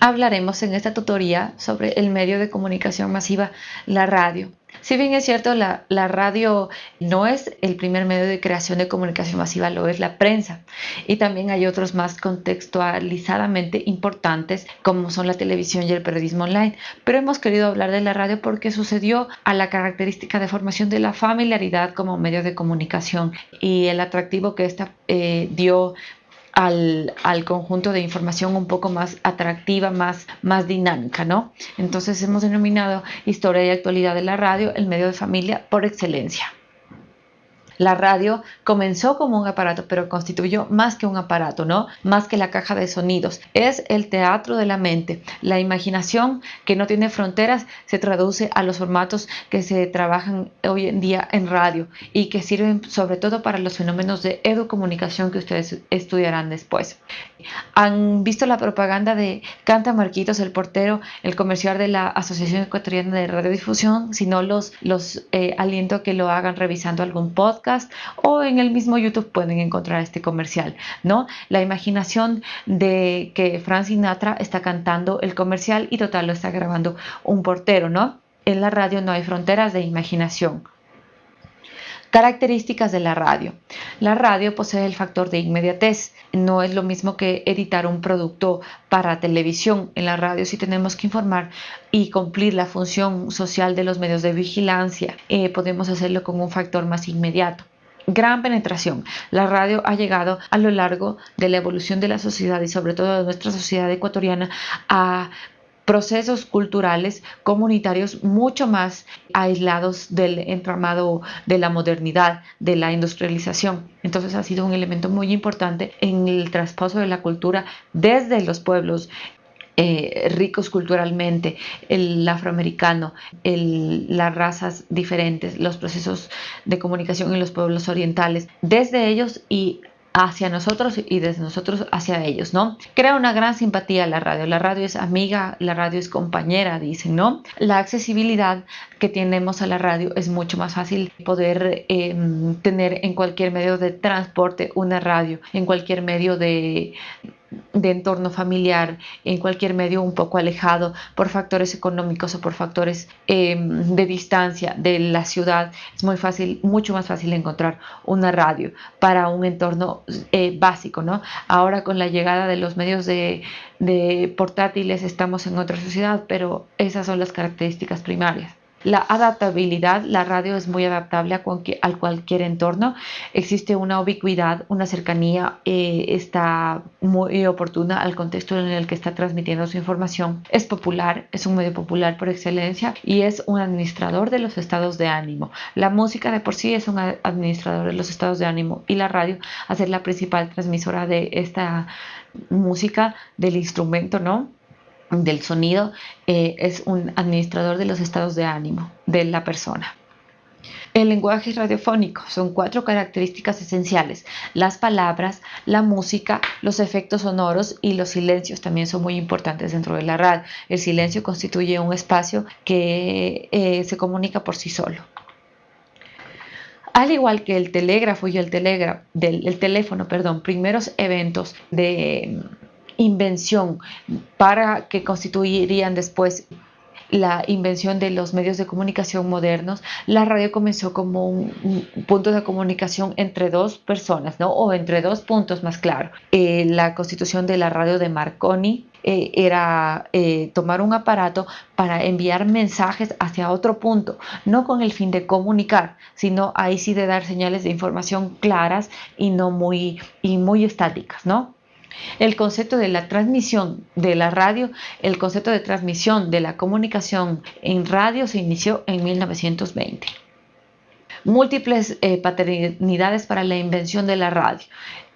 hablaremos en esta tutoría sobre el medio de comunicación masiva, la radio. Si bien es cierto, la, radio no es el primer medio de creación de comunicación masiva, lo es la prensa. Y también hay otros más contextualizadamente importantes, como son la televisión y el periodismo online. Pero hemos querido hablar de la radio porque sucedió a la característica de formación de la familiaridad como medio de comunicación y el atractivo que esta eh, dio al, conjunto de información un poco más atractiva, más, más dinámica, ¿no? Entonces hemos denominado historia y actualidad de la radio el medio de familia por excelencia. La radio comenzó como un aparato, pero constituyó más que un aparato, ¿no? Más que la caja de sonidos. Es el teatro de la mente. La imaginación que no tiene fronteras se traduce a los formatos que se trabajan hoy en día en radio y que sirven sobre todo para los fenómenos de educomunicación que ustedes estudiarán después. Han visto la propaganda de Canta Marquitos, el portero, el comercial de la Asociación Ecuatoriana de Radiodifusión, si no los, los eh, aliento a que lo hagan revisando algún podcast o en el mismo YouTube pueden encontrar este comercial, ¿no? La imaginación de que Frank Sinatra está cantando el comercial y total lo está grabando un portero, ¿no? En la radio no hay fronteras de imaginación. Características de la radio. La radio posee el factor de inmediatez. No es lo mismo que editar un producto para televisión. En la radio sí tenemos que informar y cumplir la función social de los medios de vigilancia. Eh, podemos hacerlo con un factor más inmediato gran penetración. La radio ha llegado a lo largo de la evolución de la sociedad y sobre todo de nuestra sociedad ecuatoriana a procesos culturales comunitarios mucho más aislados del entramado de la modernidad, de la industrialización. Entonces ha sido un elemento muy importante en el traspaso de la cultura desde los pueblos eh, ricos culturalmente, el afroamericano, las razas diferentes, los procesos de comunicación en los pueblos orientales, desde ellos y hacia nosotros y desde nosotros hacia ellos, ¿no? Crea una gran simpatía la radio. La radio es amiga, la radio es compañera, dicen, ¿no? La accesibilidad que tenemos a la radio es mucho más fácil poder em, tener en cualquier medio de transporte una radio, en cualquier medio de, de entorno familiar, en cualquier medio un poco alejado por factores económicos o por factores em, de distancia de la ciudad, es muy fácil, mucho más fácil encontrar una radio para un entorno eh, básico, ¿no? Ahora con la llegada de los medios de, de portátiles estamos en otra sociedad, pero esas son las características primarias. La adaptabilidad, la radio es muy adaptable a cualquier, entorno. Existe una ubicuidad, una cercanía, eh, está muy oportuna al contexto en el que está transmitiendo su información. Es popular, es un medio popular por excelencia y es un administrador de los estados de ánimo. La música de por sí es un administrador de los estados de ánimo y la radio a ser la principal transmisora de esta música, del instrumento, ¿no? Del sonido eh, es un administrador de los estados de ánimo de la persona. El lenguaje radiofónico son cuatro características esenciales. Las palabras, la música, los efectos sonoros y los silencios también son muy importantes dentro de la radio. El silencio constituye un espacio que eh, se comunica por sí solo. Al igual que el telégrafo y el, el teléfono, perdón, primeros eventos de invención para que constituirían después la invención de los medios de comunicación modernos, la radio comenzó como un, punto de comunicación entre dos personas, ¿no? O entre dos puntos más claro. Eh, la constitución de la radio de Marconi eh, era eh, tomar un aparato para enviar mensajes hacia otro punto, no con el fin de comunicar, sino ahí sí de dar señales de información claras y no muy, y muy estáticas, ¿no? El concepto de la transmisión de la radio, el concepto de transmisión de la comunicación en radio se inició en 1920 múltiples eh, paternidades para la invención de la radio.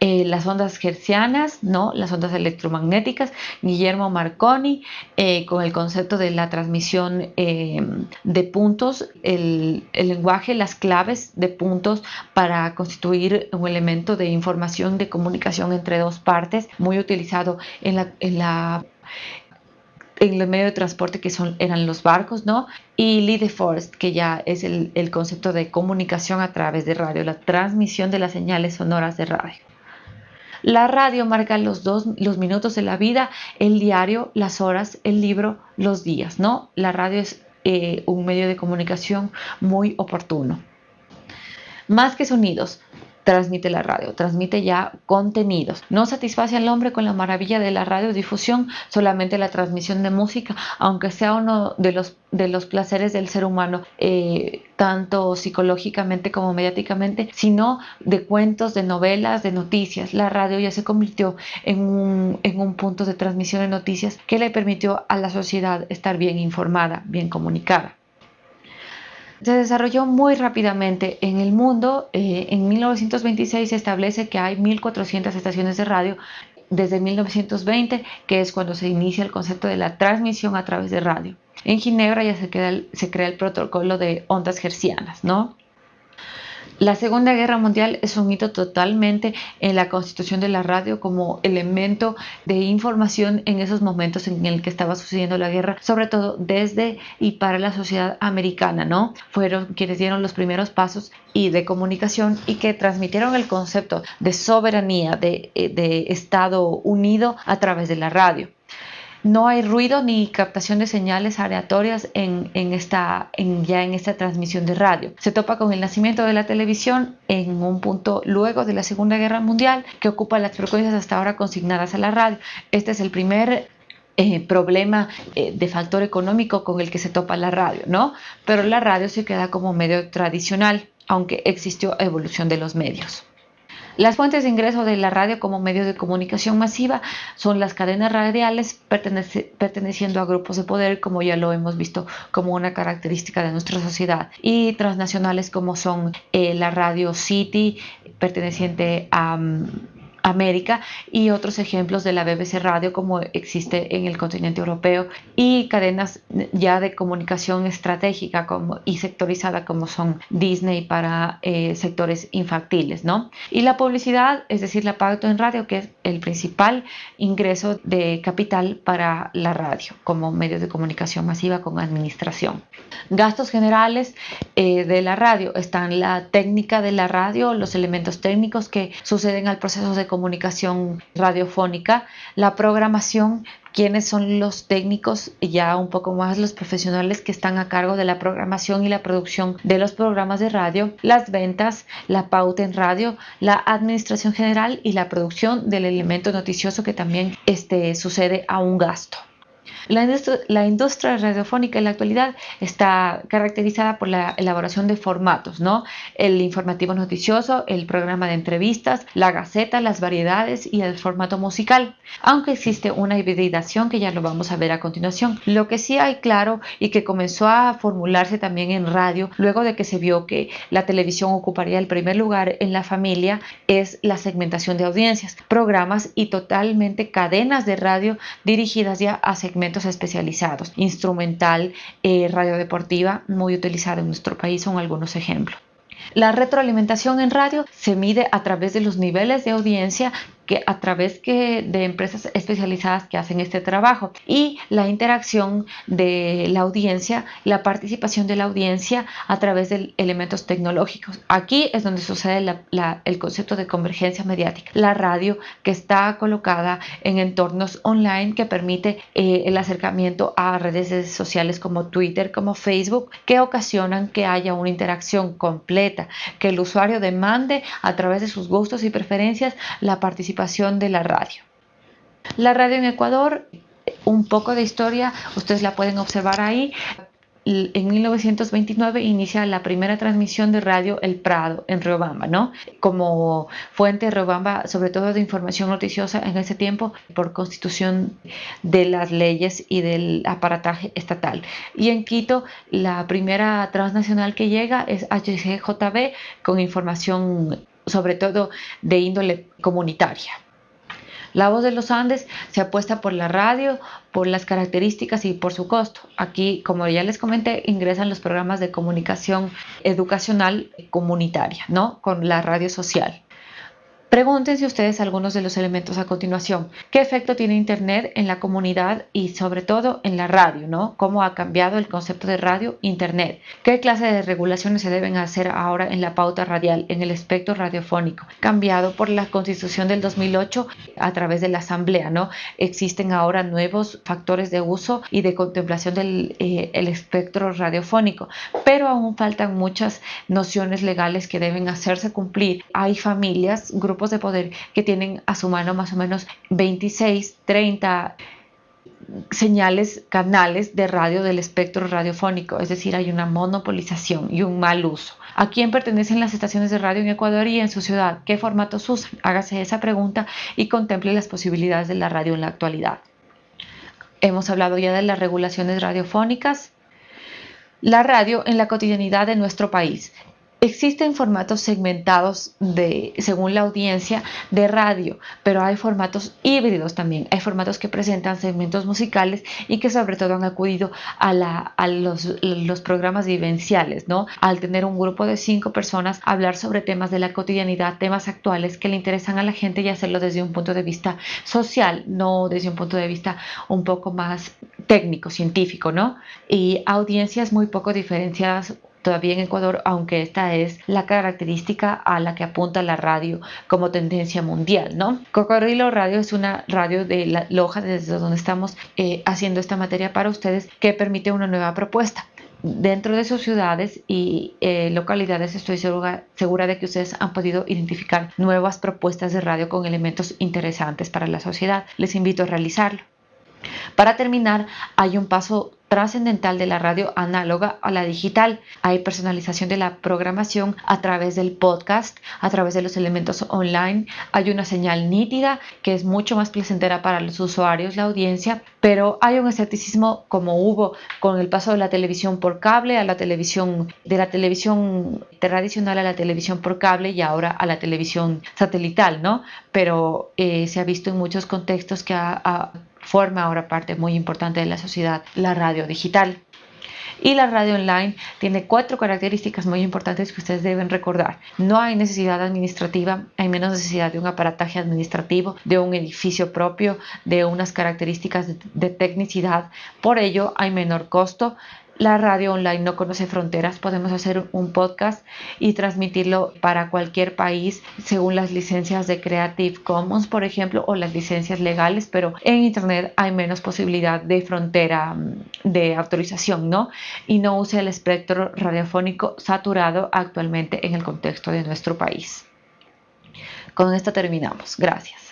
Eh, las ondas hertzianas, ¿no? las ondas electromagnéticas, Guillermo Marconi, eh, con el concepto de la transmisión de puntos, el, lenguaje, las claves de puntos para constituir un elemento de información, de comunicación entre dos partes, muy utilizado en la, en la en el medio de transporte que son, eran los barcos, ¿no? Y Lee de Forest, que ya es el, el concepto de comunicación a través de radio, la transmisión de las señales sonoras de radio. La radio marca los, dos, los minutos de la vida, el diario, las horas, el libro, los días, ¿no? La radio es eh, un medio de comunicación muy oportuno. Más que sonidos, transmite la radio, transmite ya contenidos. No satisface al hombre con la maravilla de la radiodifusión, solamente la transmisión de música, aunque sea uno de los, de los placeres del ser humano, eh, tanto psicológicamente como mediáticamente, sino de cuentos, de novelas, de noticias. La radio ya se convirtió en un, en un punto de transmisión de noticias que le permitió a la sociedad estar bien informada, bien comunicada se desarrolló muy rápidamente en el mundo. Eh, en 1926 se establece que hay 1.400 estaciones de radio desde 1920, que es cuando se inicia el concepto de la transmisión a través de radio. En Ginebra ya se, se crea el protocolo de ondas hercianas, ¿no? La Segunda Guerra Mundial es un hito totalmente en la constitución de la radio como elemento de información en esos momentos en el que estaba sucediendo la guerra, sobre todo desde y para la sociedad americana, ¿no? Fueron quienes dieron los primeros pasos y de comunicación y que transmitieron el concepto de soberanía, de, eh, de Estado unido a través de la radio no hay ruido ni captación de señales aleatorias en, esta, en, ya en esta transmisión de radio. Se topa con el nacimiento de la televisión en un punto luego de la Segunda Guerra Mundial que ocupa las frecuencias hasta ahora consignadas a la radio. Este es el primer eh, problema eh, de factor económico con el que se topa la radio, ¿no? Pero la radio se queda como medio tradicional, aunque existió evolución de los medios. Las fuentes de ingreso de la radio como medio de comunicación masiva son las cadenas radiales perteneciendo a grupos de poder, como ya lo hemos visto como una característica de nuestra sociedad, y transnacionales como son eh, la radio City, perteneciente a... Mm, América y otros ejemplos de la BBC Radio como existe en el continente europeo y cadenas ya de comunicación estratégica como, y sectorizada como son Disney para eh, sectores infantiles, ¿no? Y la publicidad, es decir, la pauta en radio, que el principal ingreso de capital para la radio como medio de comunicación masiva con administración. Gastos generales eh, de la radio están la técnica de la radio, los elementos técnicos que suceden al proceso de comunicación radiofónica, la programación, quiénes son los técnicos y ya un poco más los profesionales que están a cargo de la programación y la producción de los programas de radio, las ventas, la pauta en radio, la administración general y la producción del elemento noticioso que también este, sucede a un gasto. La industria, radiofónica en la actualidad está caracterizada por la elaboración de formatos, ¿no? El informativo noticioso, el programa de entrevistas, la gaceta, las variedades y el formato musical, aunque existe una hibridación que ya lo vamos a ver a continuación. Lo que sí hay claro y que comenzó a formularse también en radio luego de que se vio que la televisión ocuparía el primer lugar en la familia es la segmentación de audiencias, programas y totalmente cadenas de radio dirigidas ya a segmentos especializados. Instrumental, eh, radio deportiva, muy utilizada en nuestro país, son algunos ejemplos. La retroalimentación en radio se mide a través de los niveles de audiencia que a través que de empresas especializadas que hacen este trabajo y la interacción de la audiencia, la participación de la audiencia a través de elementos tecnológicos. Aquí es donde sucede el concepto de convergencia mediática. La radio que está colocada en entornos online que permite eh, el acercamiento a redes sociales como Twitter, como Facebook, que ocasionan que haya una interacción completa, que el usuario demande a través de sus gustos y preferencias la participación de la radio. La radio en Ecuador, un poco de historia, ustedes la pueden observar ahí. En 1929 inicia la primera transmisión de radio El Prado en Riobamba, ¿no? Como fuente de Riobamba, sobre todo de información noticiosa en ese tiempo, por constitución de las leyes y del aparataje estatal. Y en Quito, la primera transnacional que llega es HCJB con información sobre todo de índole comunitaria. La voz de los Andes se apuesta por la radio, por las características y por su costo. Aquí, como ya les comenté, ingresan los programas de comunicación educacional comunitaria, ¿no? Con la radio social. Pregúntense ustedes algunos de los elementos a continuación. ¿Qué efecto tiene Internet en la comunidad y sobre todo en la radio? ¿no? ¿Cómo ha cambiado el concepto de radio Internet? ¿Qué clase de regulaciones se deben hacer ahora en la pauta radial, en el espectro radiofónico? Cambiado por la constitución del 2008 a través de la asamblea. ¿no? Existen ahora nuevos factores de uso y de contemplación del eh, espectro radiofónico, pero aún faltan muchas nociones legales que deben hacerse cumplir. Hay familias, grupos de poder que tienen a su mano más o menos 26, 30 señales, canales de radio del espectro radiofónico, es decir, hay una monopolización y un mal uso. ¿A quién pertenecen las estaciones de radio en Ecuador y en su ciudad? ¿Qué formatos usan? Hágase esa pregunta y contemple las posibilidades de la radio en la actualidad. Hemos hablado ya de las regulaciones radiofónicas, la radio en la cotidianidad de nuestro país. Existen formatos segmentados de, según la audiencia de radio, pero hay formatos híbridos también. Hay formatos que presentan segmentos musicales y que sobre todo han acudido a, la, a los, los, programas vivenciales, ¿no? Al tener un grupo de cinco personas, hablar sobre temas de la cotidianidad, temas actuales que le interesan a la gente y hacerlo desde un punto de vista social, no desde un punto de vista un poco más técnico, científico, ¿no? Y audiencias muy poco diferenciadas todavía en Ecuador, aunque esta es la característica a la que apunta la radio como tendencia mundial, ¿no? Cocodrilo Radio es una radio de la Loja, desde donde estamos eh, haciendo esta materia para ustedes, que permite una nueva propuesta. Dentro de sus ciudades y eh, localidades estoy segura, segura de que ustedes han podido identificar nuevas propuestas de radio con elementos interesantes para la sociedad. Les invito a realizarlo. Para terminar, hay un paso trascendental de la radio análoga a la digital. Hay personalización de la programación a través del podcast, a través de los elementos online. Hay una señal nítida que es mucho más placentera para los usuarios, la audiencia, pero hay un escepticismo como hubo con el paso de la televisión por cable a la televisión, de la televisión tradicional a la televisión por cable y ahora a la televisión satelital, ¿no? Pero eh, se ha visto en muchos contextos que ha forma ahora parte muy importante de la sociedad, la radio digital. Y la radio online tiene cuatro características muy importantes que ustedes deben recordar. No hay necesidad administrativa, hay menos necesidad de un aparataje administrativo, de un edificio propio, de unas características de, de tecnicidad. Por ello hay menor costo, la radio online no conoce fronteras, podemos hacer un podcast y transmitirlo para cualquier país según las licencias de Creative Commons, por ejemplo, o las licencias legales, pero en Internet hay menos posibilidad de frontera mm, de autorización, ¿no? Y no use el espectro radiofónico saturado actualmente en el contexto de nuestro país. Con esto terminamos. Gracias.